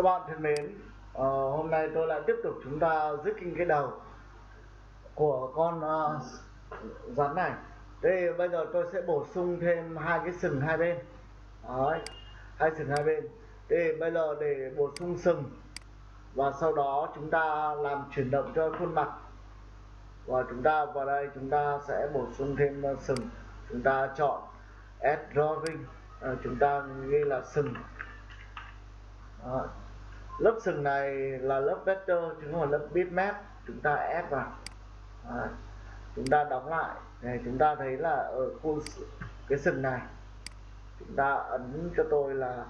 Các bạn thân mến, uh, hôm nay tôi lại tiếp tục chúng ta dứt kinh cái đầu của con uh, rắn này. Đây bây giờ tôi sẽ bổ sung thêm hai cái sừng hai bên. Đấy, hai sừng hai bên. thế bây giờ để bổ sung sừng và sau đó chúng ta làm chuyển động cho khuôn mặt và chúng ta vào đây chúng ta sẽ bổ sung thêm ờ, sừng. Chúng ta chọn add drawing, uh, chúng ta ghi là sừng đó lớp sừng này là lớp vector chứ không phải lớp bitmap. Chúng ta ép vào. À, chúng ta đóng lại. Này chúng ta thấy là ở khu cái sừng này chúng ta ấn cho tôi là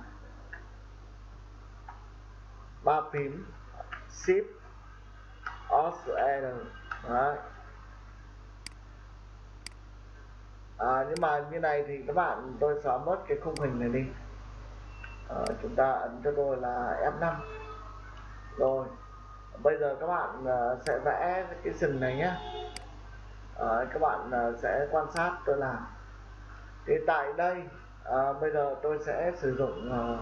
ba phím shift alt r Đấy. À, nhưng mà như này thì các bạn tôi xóa mất cái khung hình này đi. À, chúng ta ấn cho tôi là F5 bây giờ các bạn ờ, sẽ vẽ cái sừng này nhé à, ờ, các bạn ờ, sẽ quan sát tôi làm. Thì tại đây à, bây giờ tôi sẽ sử dụng uh,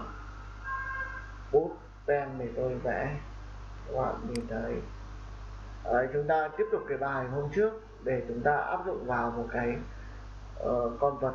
bút pen để tôi vẽ. Các bạn nhìn thấy. À, chúng ta tiếp tục cái bài hôm trước để chúng ta áp dụng vào một cái uh, con vật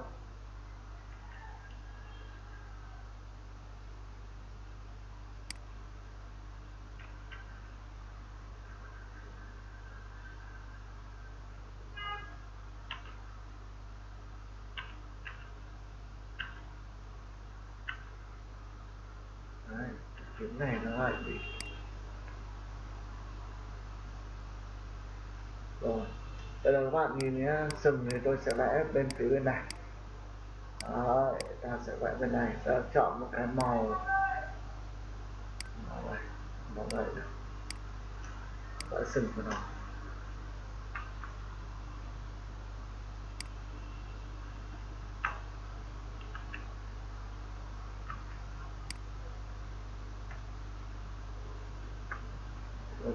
Đấy, kiếm này nó lại bị rồi đây là các bạn nhìn nhé. Sừng thì tôi sẽ vẽ bên phía bên này. Đó, ta sẽ vẽ bên này. Ta chọn một cái màu. Màu này màu này vẽ sừng của nó.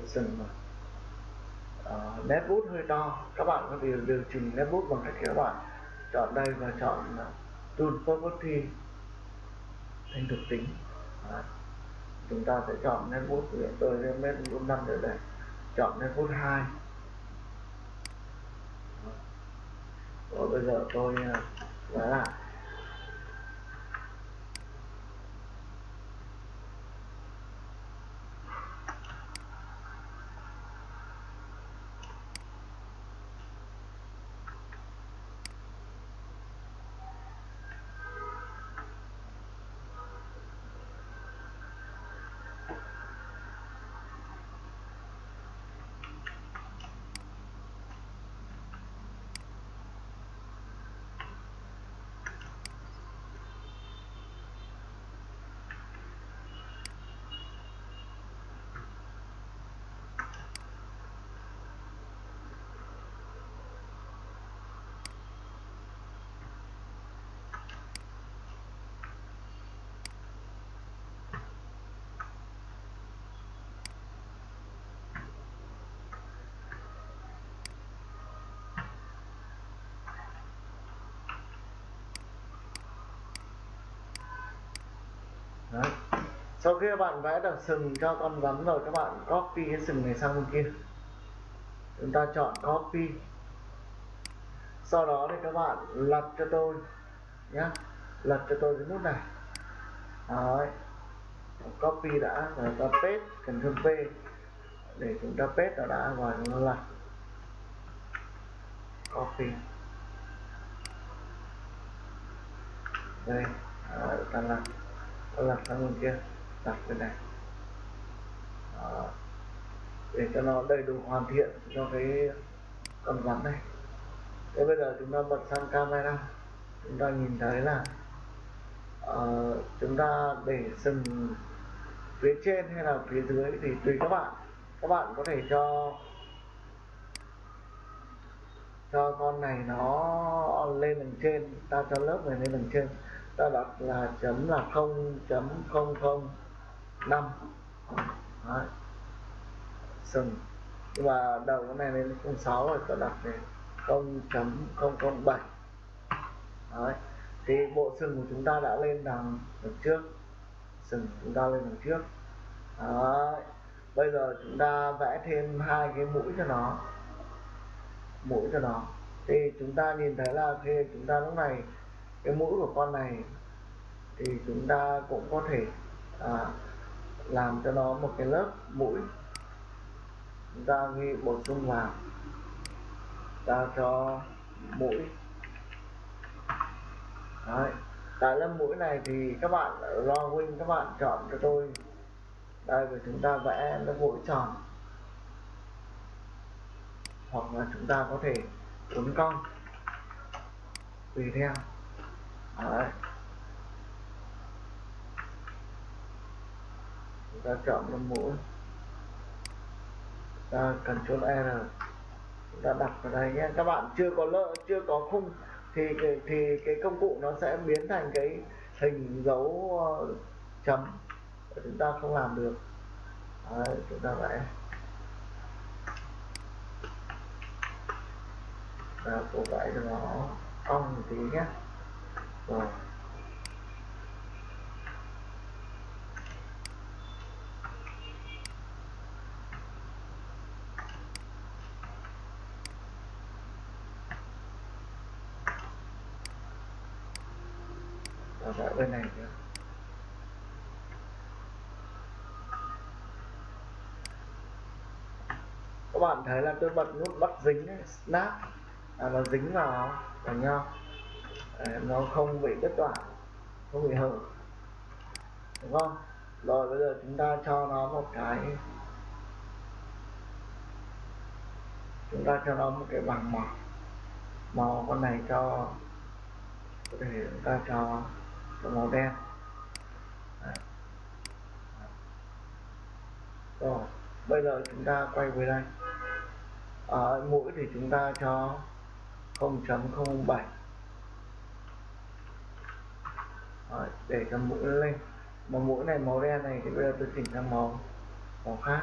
Sừng mà nét bút hơi to. Các bạn có thể điều chỉnh nét bút bằng cách các bạn chọn đây và chọn à, tool property thành thuộc tính. Đấy. chúng ta sẽ chọn nét bút của tôi lên nét bút năm nữa đây. Chọn nét bút hai. Rồi bây giờ tôi à, vẽ lại Đấy sau khi các bạn vẽ được sừng cho con rắn rồi các bạn copy cái sừng này sang bên kia. Chúng ta chọn copy. Sau đó thì các bạn lật cho tôi nhé lật cho tôi cái nút này. Đấy. copy đã rồi ta paste Ctrl P để chúng ta paste nó đã và chúng ta lật. Copy. Đây Đấy, ta lật. Lật sang bên kia đặt bên này Đó. để cho nó đầy đủ hoàn thiện cho cái con rắn này. Thế bây giờ chúng ta bật sang camera. Chúng ta nhìn thấy là uh, chúng ta để sừng phía trên hay là phía dưới thì tùy các bạn. Các bạn có thể cho cho con này nó lên đằng trên ta cho lớp này lên đằng trên. Ta đặt là chấm là không chấm không không năm. Đấy. sừng. Nhưng mà đầu cái này lên 06 rồi tôi đặt lên 0.007 Đấy. thì bộ sừng của chúng ta đã lên đằng đằng trước. Sừng chúng ta lên đằng trước. Đấy. bây giờ chúng ta vẽ thêm hai cái mũi cho nó. Mũi cho nó. Thì chúng ta nhìn thấy là khi chúng ta lúc này cái mũi của con này thì chúng ta cũng có thể à, làm cho nó một cái lớp mũi. Chúng ta ghi bổ sung vào. Ta cho mũi. Đấy. tại lớp mũi này thì các bạn ở drawing các bạn chọn cho tôi. Đây, và chúng ta vẽ lớp mũi tròn. Hoặc là chúng ta có thể uốn cong tùy theo. Đấy. Ta chọn lớp mũi. Ta Ctrl R. Chúng ta đặt vào đây nhé. Các bạn chưa có lợ chưa có khung thì thì, cái công cụ nó sẽ biến thành cái hình dấu ờ, chấm. Chúng ta không làm được. Đấy, chúng ta vẽ ta cố vẽ cho nó cong một tí nhé. Rồi. Đó là bên này nữa các bạn thấy là tôi bật nút bắt dính ấy, snap. À, nó dính vào vào nhau à, nó không bị đứt đoạn không bị hở. Đúng không? Rồi bây giờ chúng ta cho nó một cái chúng ta cho nó một cái bằng màu. Màu con này cho có thể chúng ta cho, cho màu đen. Đấy. rồi bây giờ chúng ta quay về đây. Ở mũi thì chúng ta cho 0.07 Rồi, để cho mũi lên. Mà mũi này màu đen này thì bây giờ tôi chỉnh sang màu màu khác.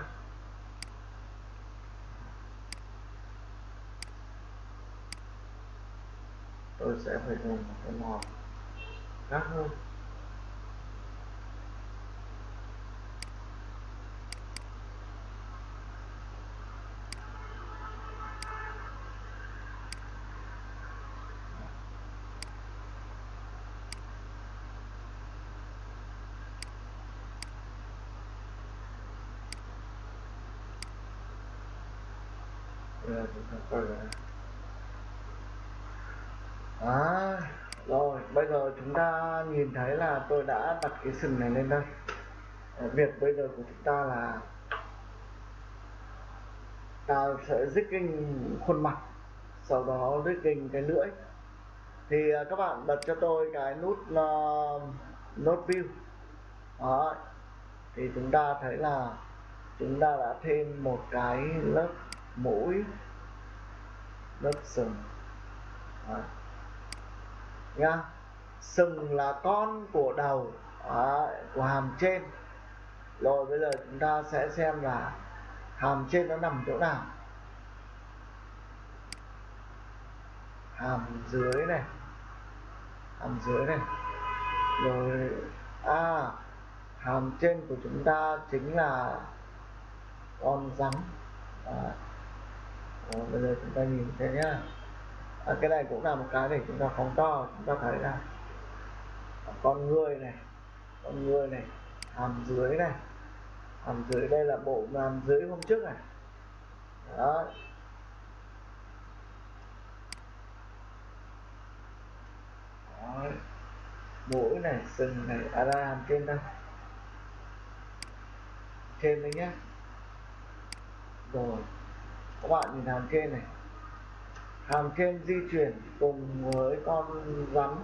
Tôi sẽ phải dùng cái màu khác hơn bây giờ chúng ta quay về đây à, rồi bây giờ chúng ta nhìn thấy là tôi đã đặt cái sừng này lên đây. Ờ, việc bây giờ của chúng ta là ta sẽ rigging khuôn mặt sau đó rigging cái lưỡi. Thì ờ, các bạn bật cho tôi cái nút uh, nốt view. Đó. Thì chúng ta thấy là chúng ta đã thêm một cái lớp mũi lớp sừng. Đó nha sừng là con của đầu à, của hàm trên. Rồi bây giờ chúng ta sẽ xem là hàm trên nó nằm chỗ nào. Hàm dưới này. Hàm dưới này. Rồi à hàm trên của chúng ta chính là con rắn. À, Rồi, bây giờ chúng ta nhìn thấy nhá à, cái này cũng là một cái để chúng ta phóng to chúng ta thấy là con người này con người này hàm dưới này hàm dưới đây là bộ hàm dưới hôm trước này. Đó mũi này sừng này à ra hàm trên đây. Trên đấy nhé rồi các bạn nhìn hàm trên này hàm trên di chuyển cùng với con rắn.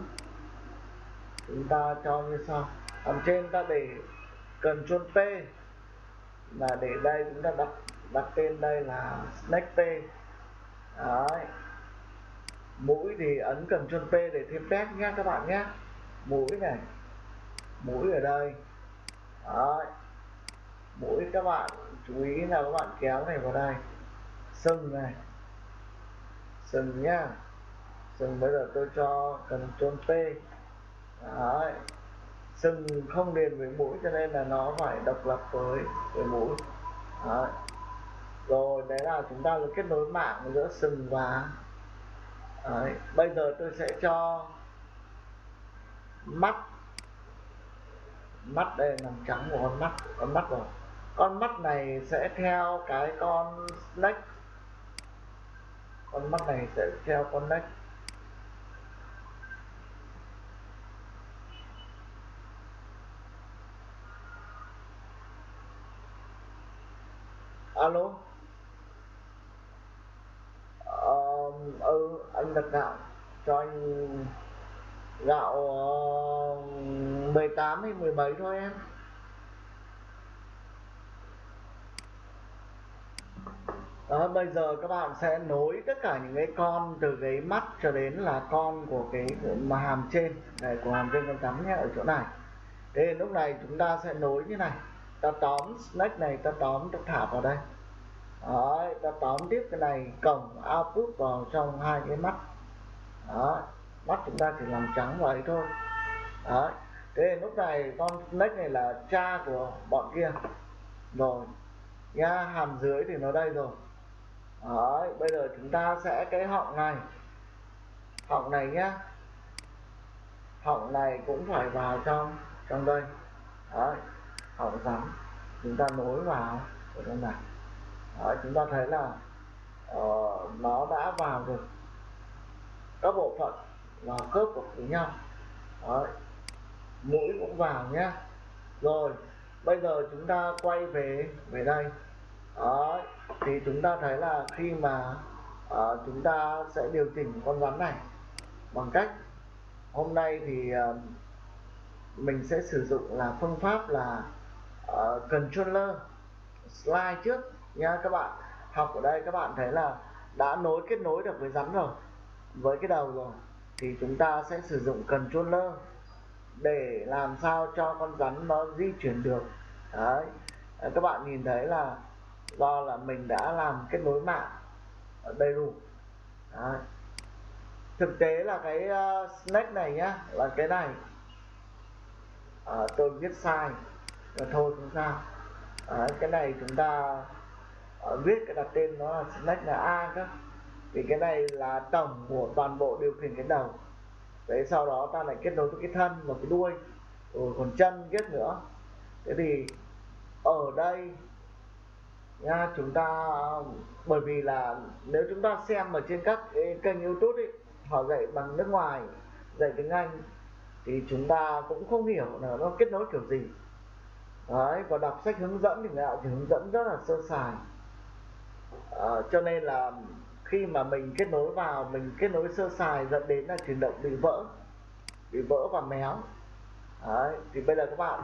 Chúng ta cho như sau. Hàm trên ta để cần chôn P. Là để đây chúng ta đặt đặt tên đây là snake P. Đấy. Mũi thì ấn cần chôn P để thêm test nhé các bạn nhé. Mũi này. Mũi ở đây. Đấy. Mũi các bạn chú ý là các bạn kéo này vào đây. Sừng này sừng nhá. Sừng bây giờ tôi cho cần chôn P đấy. Sừng không liền với mũi cho nên là nó phải độc lập với với mũi. Đấy. rồi, đấy là chúng ta được kết nối mạng giữa sừng và đấy. bây giờ tôi sẽ cho mắt. Mắt đây nằm trắng của con mắt. Con mắt rồi. Con mắt này sẽ theo cái con snake con mắt này sẽ theo con nách alo? Uh, ừ anh đặt gạo cho anh gạo uh, 18 hay 17 thôi em. Đó, bây giờ các bạn sẽ nối tất cả những cái con từ cái mắt cho đến là con của cái mà hàm trên. Này của hàm trên con cắm nhé ở chỗ này. Thế lúc này chúng ta sẽ nối như này. Ta tóm snake này ta tóm ta thả vào đây. Đó, ta tóm tiếp cái này cổng output vào trong hai cái mắt. Đó mắt chúng ta chỉ làm trắng vậy thôi. Đó, thế lúc này con snake này là cha của bọn kia. Rồi nha hàm dưới thì nó đây rồi. Đấy, bây giờ chúng ta sẽ cái họng này. Họng này nhá. Họng này cũng phải vào trong trong đây. Đấy, họng rắn. Chúng ta nối vào. Ở trong này Đấy, chúng ta thấy là uh, nó đã vào rồi các bộ phận và khớp với nhau. Đấy, mũi cũng vào nhé rồi bây giờ chúng ta quay về về đây. Đấy, thì chúng ta thấy là khi mà uh, chúng ta sẽ điều chỉnh con rắn này bằng cách hôm nay thì uh, mình sẽ sử dụng là phương pháp là uh, controller slide trước nha các bạn. Học ở đây các bạn thấy là đã nối kết nối được với rắn rồi với cái đầu rồi thì chúng ta sẽ sử dụng controller để làm sao cho con rắn nó di chuyển được. Đấy các bạn nhìn thấy là do là mình đã làm kết nối mạng ở đầy đủ. Đấy. thực tế là cái ờ, uh, snake này nhá là cái này à, tôi viết sai. Là thôi không sao. À, cái này chúng ta ờ, uh, viết cái đặt tên nó là snake là a cơ. Vì cái này là tổng của toàn bộ điều khiển cái đầu. Đấy sau đó ta lại kết nối với cái thân và cái đuôi. Rồi còn chân kết nữa. Thế thì ở đây nha chúng ta bởi vì là nếu chúng ta xem ở trên các kênh youtube ấy, họ dạy bằng nước ngoài dạy tiếng anh thì chúng ta cũng không hiểu là nó kết nối kiểu gì. Đấy và đọc sách hướng dẫn thì người ta chỉ hướng dẫn rất là sơ sài. À, cho nên là khi mà mình kết nối vào mình kết nối sơ sài dẫn đến là chuyển động bị vỡ bị vỡ và méo. Đấy thì bây giờ các bạn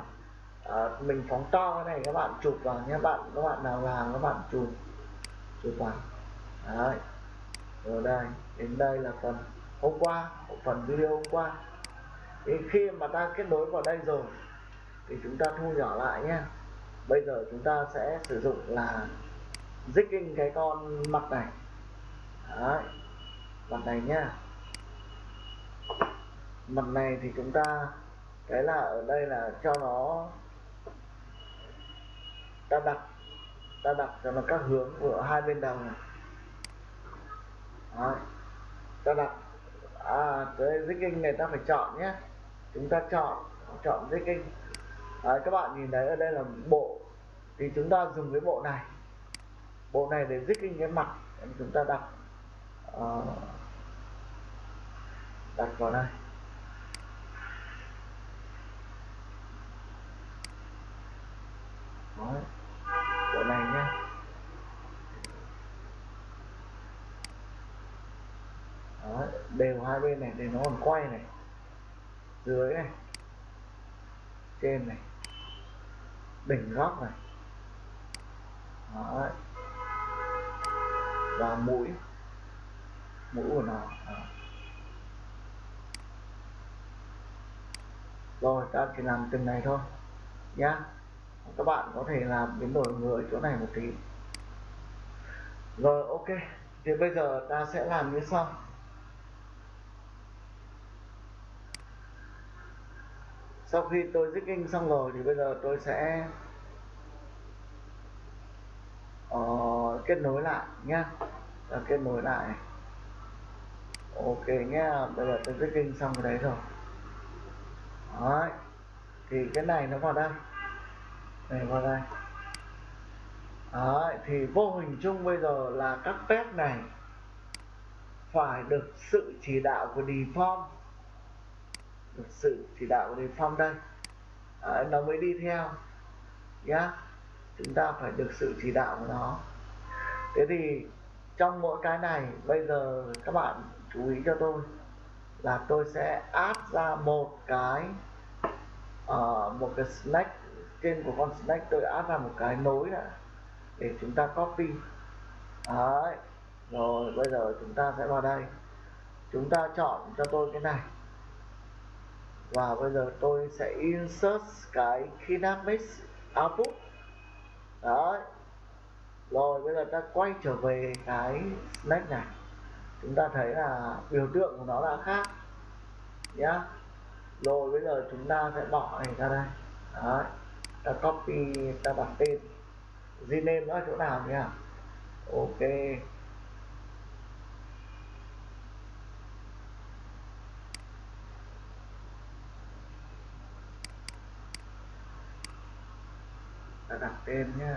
à, mình phóng to cái này các bạn chụp vào nhé bạn các bạn nào làm các bạn chụp. Chụp vào. Đấy. Rồi đây đến đây là phần hôm qua phần video hôm qua. Thì khi mà ta kết nối vào đây rồi thì chúng ta thu nhỏ lại nhé. Bây giờ chúng ta sẽ sử dụng là zigging cái con mặt này. Đấy. Mặt này nhá. Mặt này thì chúng ta cái là ở đây là cho nó ta đặt ta đặt cho nó các hướng của hai bên đầu này. Đấy. ta đặt à cái kinh này ta phải chọn nhé. Chúng ta chọn chọn dích Đấy, các bạn nhìn thấy ở đây là bộ. Thì chúng ta dùng cái bộ này. Bộ này để zigging cái mặt. Chúng ta đặt uh, ờ. đặt vào đây. Đấy bộ này nhé Đó, đều hai bên này, để nó còn quay này. Dưới này. Trên này. Đỉnh góc này. Đấy. và mũi. Mũi của nó. Đó. rồi, ta chỉ làm từng này thôi. Nhá. Các bạn có thể làm biến đổi người chỗ này một tí. Rồi, ok. Thì bây giờ ta sẽ làm như sau. Sau khi tôi zigging xong rồi thì bây giờ tôi sẽ uh, kết nối lại nhá. Và kết nối lại. Ok nhá bây giờ tôi zigging xong cái đấy rồi. Đấy thì cái này nó vào đây. Này vào đây. Đấy thì vô hình chung bây giờ là các pet này phải được sự chỉ đạo của default sự chỉ đạo của phong đây. À, nó mới đi theo nhá. Chúng ta phải được sự chỉ đạo của nó. Thế thì trong mỗi cái này bây giờ các bạn chú ý cho tôi là tôi sẽ add ra một cái uh, một cái snack. Trên của con snack tôi add ra một cái nối đã để chúng ta copy. Đấy. Rồi bây giờ chúng ta sẽ vào đây. Chúng ta chọn cho tôi cái này và bây giờ tôi sẽ insert cái kinamics output. Đấy. Rồi, bây giờ ta quay trở về cái snack này. Chúng ta thấy là biểu tượng của nó đã khác. Nhá. Rồi, bây giờ chúng ta sẽ bỏ này ra đây. Đấy. Ta copy, ta đặt tên. Rename nó ở chỗ nào nhỉ? Ok. Ta nhá,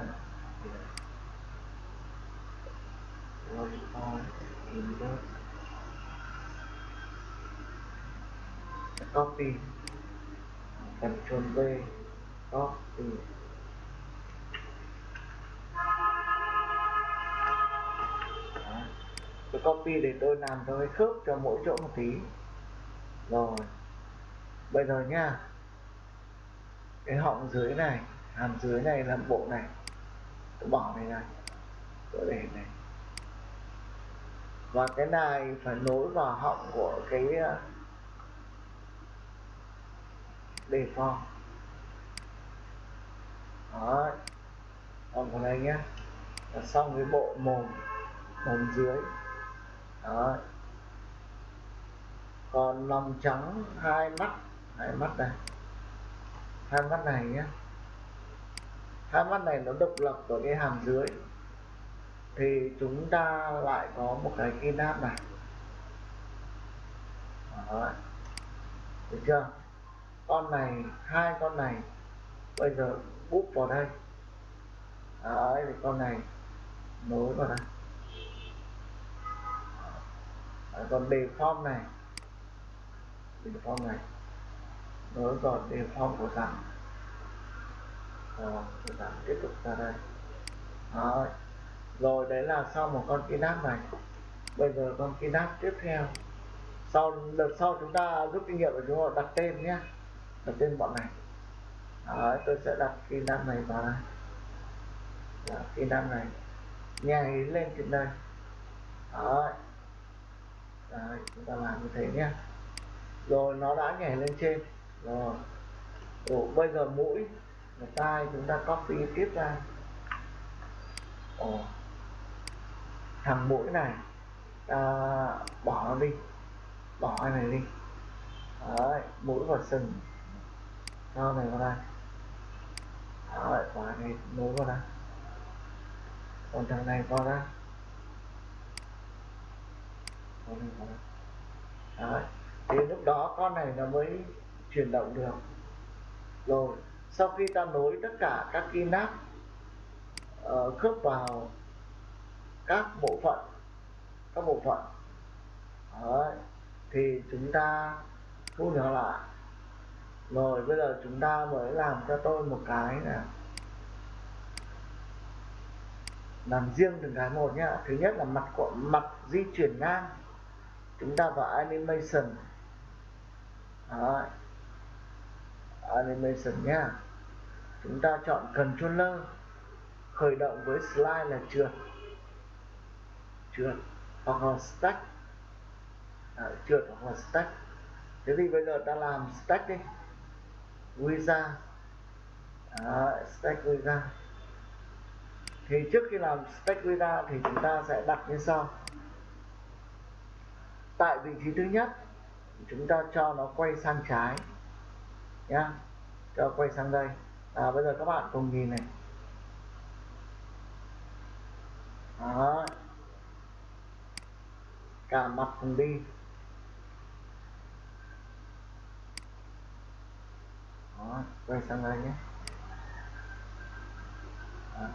tên nhá input, copy. Ctrl V copy. Tôi copy để tôi làm cho cái khớp cho mỗi chỗ một tí. Rồi. Bây giờ nha cái họng dưới này hàm dưới này là bộ này. Tôi bỏ này này tôi để này. Và cái này phải nối vào họng của cái ờ, đề phòng đó còn vào này nhé là xong cái bộ mồm mồm dưới. Đó còn lòng trắng hai mắt. Hai mắt này. Hai mắt này nhé hai mắt này nó độc lập ở cái hàm dưới. Thì chúng ta lại có một cái key nắp này. Đó. Được chưa? Con này hai con này bây giờ búp vào đây. Đấy thì con này nối vào đây. Đấy, còn đề form này. Đề form này. Nối vào đề form của giảm rồi giảm tiếp tục ra đây. Đó. rồi đấy là sau một con kinap này. Bây giờ con kinap tiếp theo. Sau đợt sau chúng ta rút kinh nghiệm và chúng ta đặt tên nhé. Đặt tên bọn này. Đấy, tôi sẽ đặt kinap này vào đây. Đó, kinap này. Nhảy lên trên đây. Đấy. Đấy, chúng ta làm như thế nhé. Rồi nó đã nhảy lên trên. Rồi. Ủa, bây giờ mũi và tai chúng ta copy tiếp ra. Ồ, thằng mũi này à, bỏ nó đi. Bỏ cái này đi. Đấy, mũi và sừng. Cho này vào đây. Đấy, quả này nối vào đây. Còn thằng này vào đây. Con này vào đây. Đấy. thì lúc đó con này nó mới chuyển động được. Rồi sau khi ta nối tất cả các cái nắp uh, khớp vào các bộ phận các bộ phận Đấy. thì chúng ta thu nhỏ lại rồi bây giờ chúng ta mới làm cho tôi một cái là làm riêng từng cái một nhá thứ nhất là mặt của mặt di chuyển ngang chúng ta vào animation Đấy animation nhé chúng ta chọn controller. Khởi động với slide là trượt. Trượt hoặc là stack. À, trượt hoặc là stack. Thế thì bây giờ ta làm stack đi. Visa à, stack visa thì trước khi làm stack visa thì chúng ta sẽ đặt như sau. Tại vị trí thứ nhất chúng ta cho nó quay sang trái nhá. Cho quay sang đây. À, bây giờ các bạn cùng nhìn này. Đó. Cả mặt cùng đi. Đó quay sang đây nhé. Đó.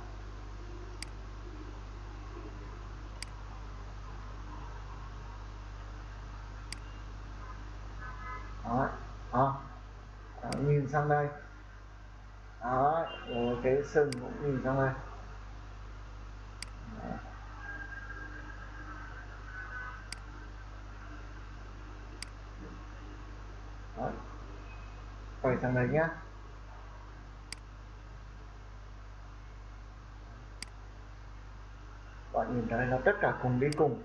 đó, đó nhìn sang đây. Đó, rồi cái sừng cũng nhìn sang đây. Đó. Đó. quay sang đây nhé. Bạn nhìn thấy nó tất cả cùng đi cùng.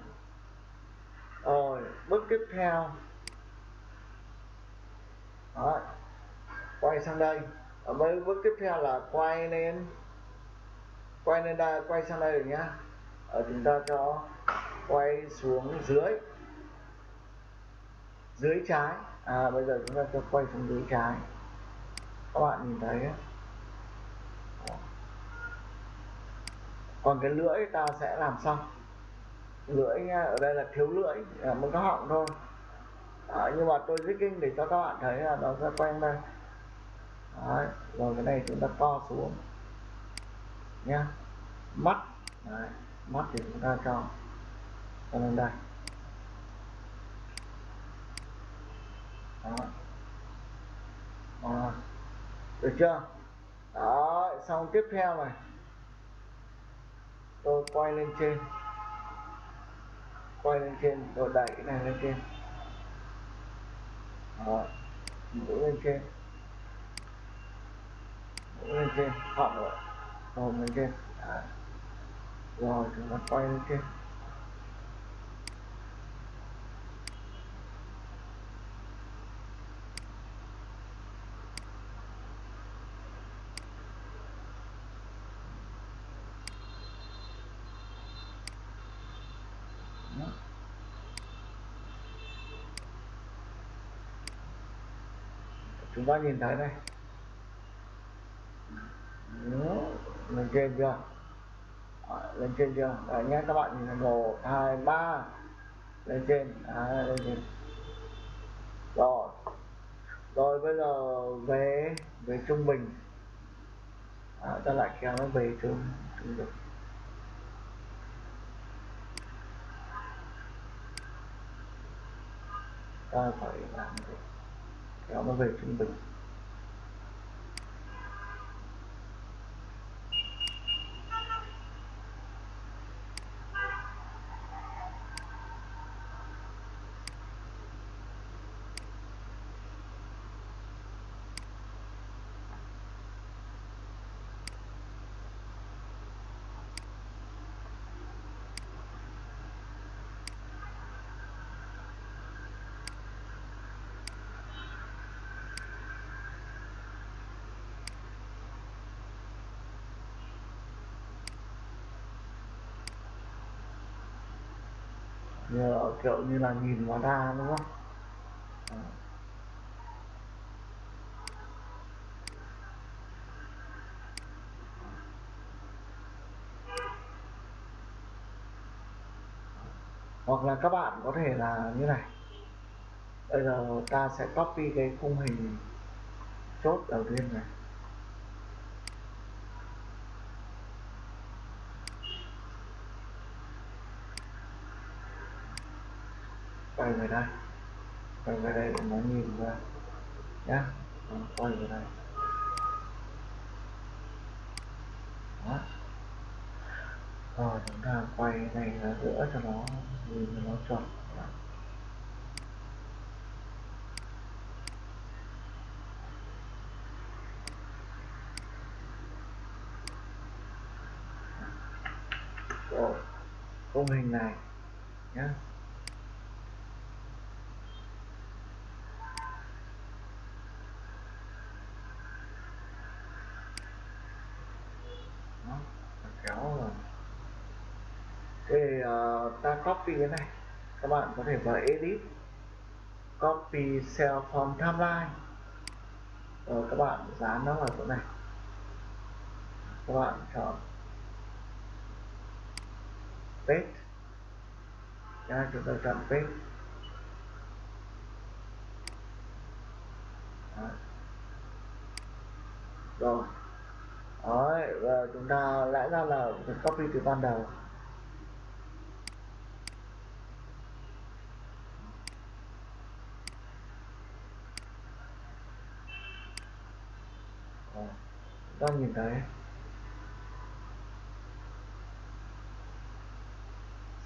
Rồi, bước tiếp theo. Đó quay sang đây. Ở mấy bước tiếp theo là quay lên. Quay lên đây quay sang đây rồi nhá. Ở chúng ta cho quay xuống dưới. Dưới trái. À bây giờ chúng ta cho quay xuống dưới trái. Các bạn nhìn thấy còn cái lưỡi ta sẽ làm xong lưỡi nha ở đây là thiếu lưỡi à, một cái họng thôi. À, nhưng mà tôi kinh để cho các bạn thấy là nó sẽ quay đây rồi cái này chúng ta co xuống. Nhá. Mắt. Đấy. mắt thì chúng ta cho. Cho lên đây. Đó. Đó. được chưa? Đó, xong tiếp theo này. Tôi quay lên trên. Quay lên trên, tôi đẩy cái này lên trên. Đó mũi lên trên lên trên họ rồi rồi lên trên à, rồi chúng ta quay lên trên chúng ta nhìn thấy đây. Lên trên chưa? Đấy, lên trên chưa? Đấy nhé các bạn nhìn thấy một hai ba. Lên trên. Đấy, lên trên. Rồi. Rồi bây giờ về về trung bình. À, ta lại kéo nó về trung trung bình. Ta phải làm gì? Kéo nó về trung bình. Như kiểu như là nhìn nó ra, đúng không? À. hoặc là các bạn có thể là như này. Bây giờ ta sẽ copy cái khung hình chốt đầu tiên này quay về đây quay về đây để nó nhìn ra. Nhá quay về đây. Đó. Rồi, chúng ta quay này ra giữa cho nó, nhìn cho nó chuẩn. Rồi khung hình này nhé kéo rồi thì uh, ta copy cái này. Các bạn có thể vào edit. Copy cell from timeline. Rồi các bạn dán nó vào chỗ này. Các bạn chọn paste. Nha chúng ta chọn paste. Rồi. Đấy, và chúng ta lẽ ra là copy từ ban đầu. Không nhìn thấy.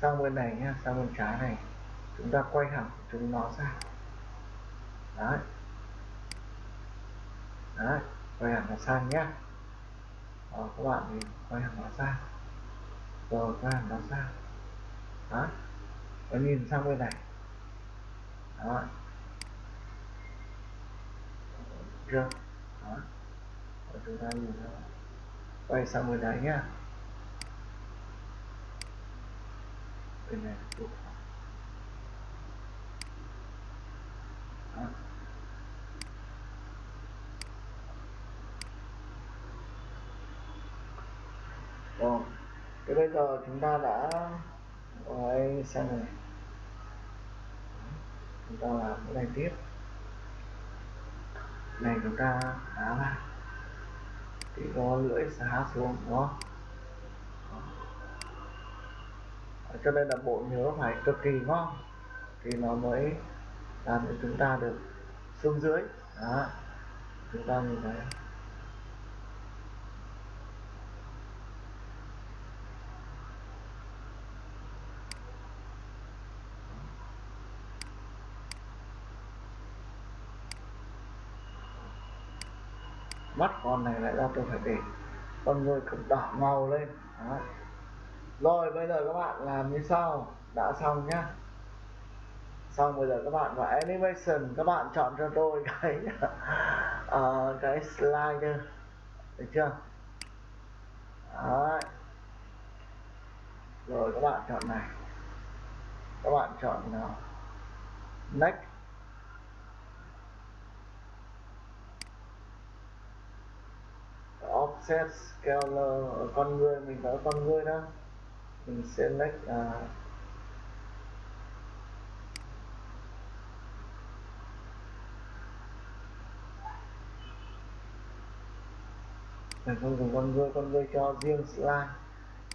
Sang bên này nhá sang bên trái này. Chúng ta quay hẳn chúng nó ra. Đấy. Đấy quay hẳn nó sang nhá. Đó, các bạn thì quay hẳn nó ra. Rồi quay hẳn nó ra. Đó và nhìn sang bên này. Đó chưa? Đó và chúng ta nhìn nó quay sang bên này nhá bên này chụp. Rồi, thế bây giờ chúng ta đã quay xem này. Chúng ta làm cái này tiếp. Này chúng ta đá ra cái có lưỡi xá xuống, đúng cho nên là bộ nhớ phải cực kỳ ngon thì nó mới làm cho chúng ta được xuống dưới. Đó, chúng ta nhìn thấy. Mắt con này lại ra tôi phải để con người cực đỏ màu lên. Đó. rồi bây giờ các bạn làm như sau. Đã xong nhá. Xong bây giờ các bạn vào animation. Các bạn chọn cho tôi cái uh, cái slide. Được chưa? Đấy. rồi các bạn chọn này. Các bạn chọn nào? Next. Set scaler ở ờ, con người mình có con người đó. Mình select uh, mình không dùng con người con người cho riêng slide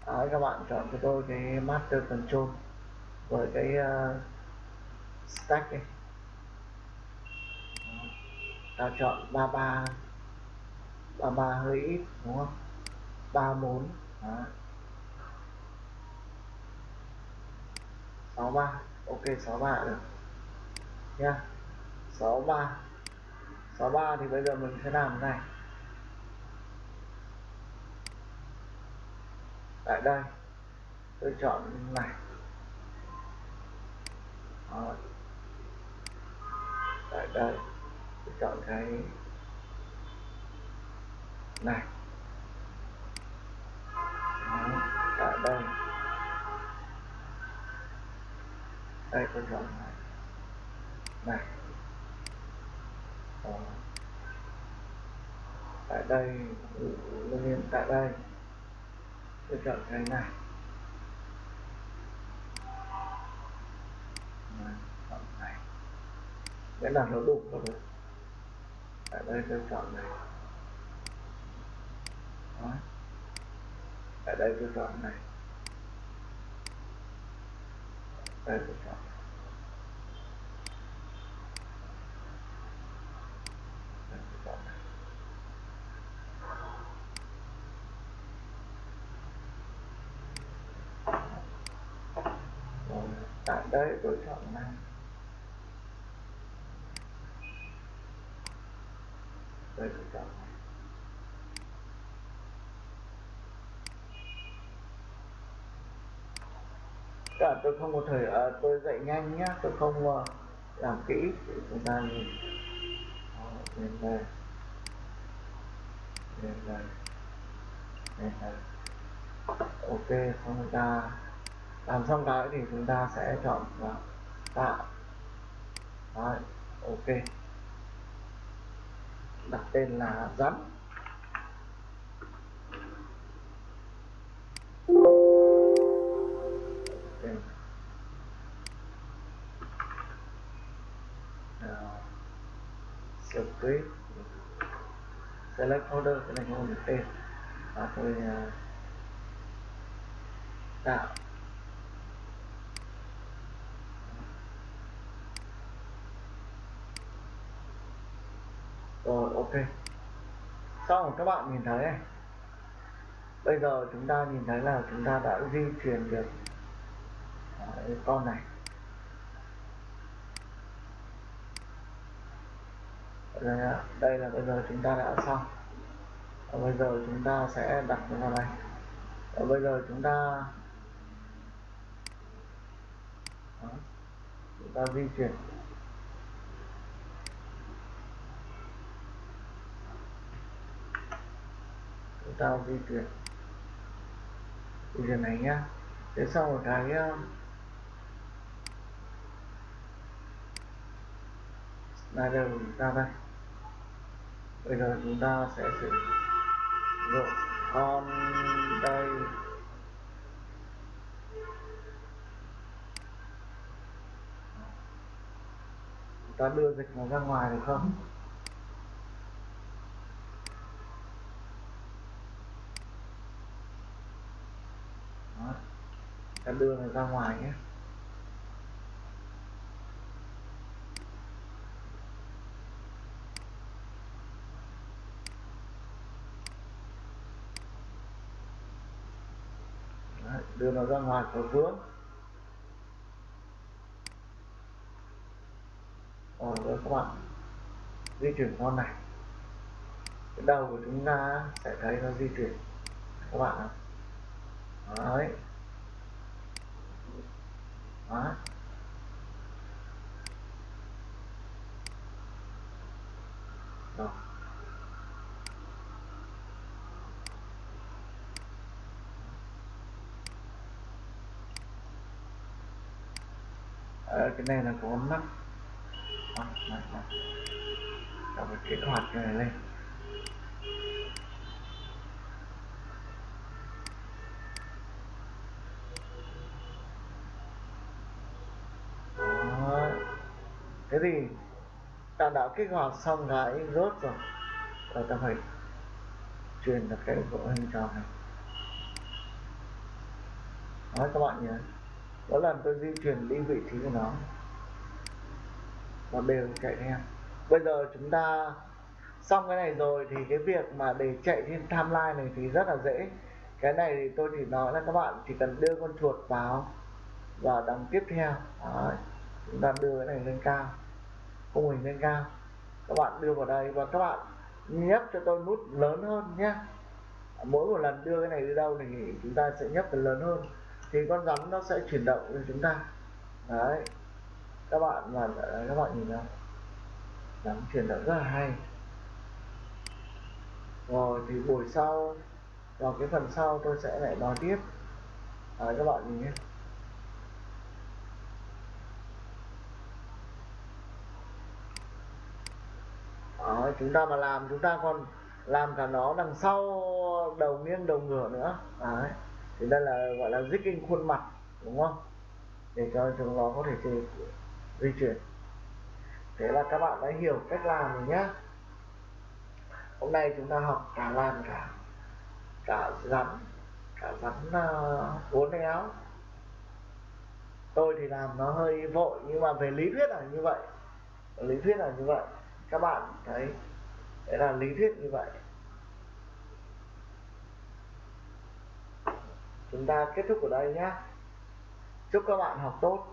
à, các bạn chọn cho tôi cái master control với cái uh, stack này ta chọn 33 À, 33 hơi ít, đúng không? 34 đó. 63 ok 63 được. Nha 63 63 thì bây giờ mình sẽ làm cái này. Tại đây, tôi chọn này. Đó. tại đây, tôi chọn cái này. Đó. tại đây. Đây, tôi chọn này. Này. Đó. tại đây nguyên tại đây. Tôi chọn cái này. Chọn này. Nghĩa là nó đủ rồi tại đây tôi chọn này Đó tại đây tôi chọn này. Đây tôi chọn. Đây tôi này. Tại đây tôi chọn này đây tôi chọn này à, tôi không có thời à, tôi dạy nhanh nhá tôi không uh, làm kỹ. Để chúng ta nhìn Đó, lên đây lên đây lên đây ok xong chúng ta làm xong cái thì chúng ta sẽ chọn vào tạo. Đấy, ok. Đặt tên là rắn. Script select folder cái này không được tên. Và tôi à, tạo. Rồi, ok. Xong, các bạn nhìn thấy này. Bây giờ chúng ta nhìn thấy là chúng ta đã di chuyển được à, con này. Đây, à, đây là bây giờ chúng ta đã xong. Và bây giờ chúng ta sẽ đặt nó vào đây và bây giờ chúng ta Đó. chúng ta di chuyển. Chúng ta di chuyển. Di chuyển này nhá. Thế sau một cái à, slider của chúng ta đây bây giờ chúng ta sẽ sử dụng con đây. Chúng ta đưa dịch nó ra ngoài được không? Đó. ta đưa nó ra ngoài nhé Đấy, đưa nó ra ngoài khỏi vướng. Rồi rồi các bạn di chuyển con này, cái đầu của chúng ta sẽ thấy nó di chuyển. Các bạn ạ. Đấy. Đó. Rồi Ờ, cái này là có mắt mắt mắt mắt ta phải kích hoạt cái này lên. Đó. thế thì ta đã kích hoạt xong cái rốt rồi. Và ta phải truyền được cái bộ hình tròn này. Đó các bạn nhé mỗi làm tôi di chuyển đi vị trí của nó. Nó đều chạy theo. Bây giờ chúng ta xong cái này rồi thì cái việc mà để chạy trên timeline này thì rất là dễ. Cái này thì tôi chỉ nói là các bạn chỉ cần đưa con chuột vào và đằng tiếp theo. Đấy. chúng ta đưa cái này lên cao. Khung hình lên cao. Các bạn đưa vào đây và các bạn nhấp cho tôi nút lớn hơn nhé. Mỗi một lần đưa cái này đi đâu thì chúng ta sẽ nhấp lớn hơn thì con rắn nó sẽ chuyển động cho chúng ta. Đấy. Các bạn mà các bạn nhìn nào. Rắn chuyển động rất là hay. Rồi thì buổi sau vào cái phần sau tôi sẽ lại nói tiếp. Đấy, các bạn nhìn nhé. Đó, chúng ta mà làm chúng ta còn làm cả nó đằng sau đầu nghiêng đầu ngửa nữa. Đấy thì đây là gọi là jigging khuôn mặt đúng không? Để cho chúng nó có thể di, di chuyển. Thế là các bạn đã hiểu cách làm rồi nhá. Hôm nay chúng ta học cả làm cả cả rắn cả rắn uh, uốn éo. Tôi thì làm nó hơi vội nhưng mà về lý thuyết là như vậy. Lý thuyết là như vậy. Các bạn thấy đấy là lý thuyết như vậy. Chúng ta kết thúc ở đây nhé chúc các bạn học tốt.